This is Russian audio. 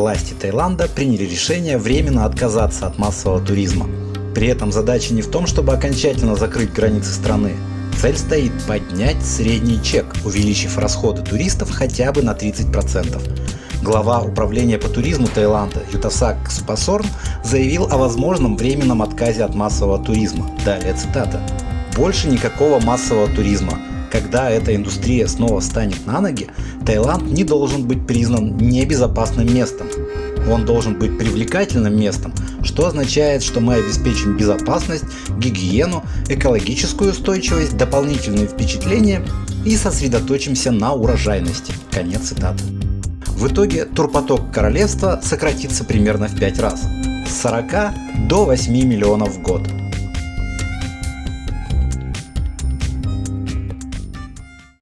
власти Таиланда приняли решение временно отказаться от массового туризма. При этом задача не в том, чтобы окончательно закрыть границы страны. Цель стоит поднять средний чек, увеличив расходы туристов хотя бы на 30%. Глава управления по туризму Таиланда Ютасак Супасорн заявил о возможном временном отказе от массового туризма. Далее цитата. «Больше никакого массового туризма. Когда эта индустрия снова станет на ноги, Таиланд не должен быть признан небезопасным местом. Он должен быть привлекательным местом, что означает, что мы обеспечим безопасность, гигиену, экологическую устойчивость, дополнительные впечатления и сосредоточимся на урожайности. Конец цитаты. В итоге турпоток королевства сократится примерно в 5 раз – с 40 до 8 миллионов в год.